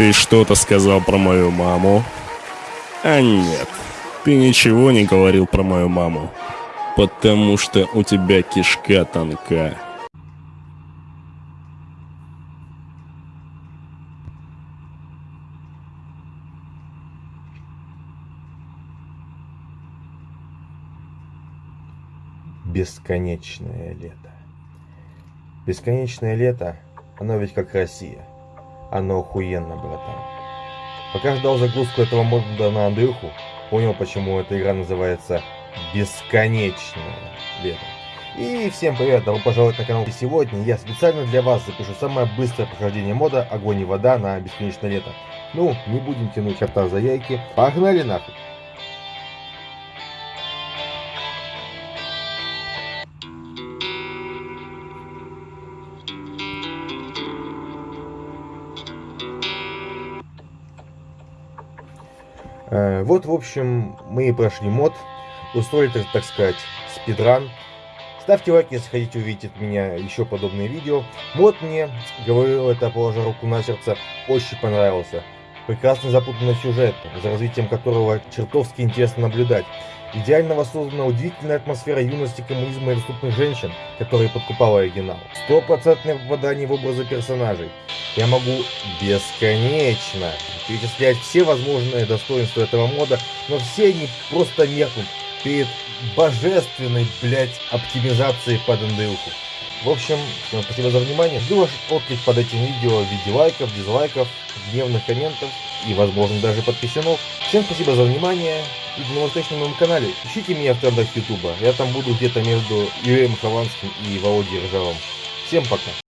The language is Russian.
Ты что-то сказал про мою маму? А нет, ты ничего не говорил про мою маму. Потому что у тебя кишка тонка. Бесконечное лето. Бесконечное лето, оно ведь как Россия. Оно охуенно, братан. Пока ждал загрузку этого мода на Андрюху, понял, почему эта игра называется Бесконечное лето. И всем привет, добро пожаловать на канал. И сегодня я специально для вас запишу самое быстрое прохождение мода Огонь и вода на Бесконечное лето. Ну, не будем тянуть кота за яйки. Погнали нахуй! Вот, в общем, мы и прошли мод, устроили, так, сказать, спидран. Ставьте лайк, если хотите увидеть от меня еще подобные видео. Мод мне, говорил это, положа руку на сердце, очень понравился. Прекрасно запутанный сюжет, за развитием которого чертовски интересно наблюдать. Идеально воссоздана удивительная атмосфера юности коммунизма и доступных женщин, которые подкупала оригинал. Стопроцентное попадание в образы персонажей. Я могу бесконечно перечислять все возможные достоинства этого мода, но все они просто меркнут перед божественной, блять, оптимизацией под Андрюху. В общем, всем спасибо за внимание. Жду ваш отклик под этим видео в виде лайков, дизлайков, гневных комментов и, возможно, даже подписанов. Всем спасибо за внимание и на моем канале. Ищите меня в трендах Ютуба. Я там буду где-то между Юрием Хованским и Володей Ржавым. Всем пока.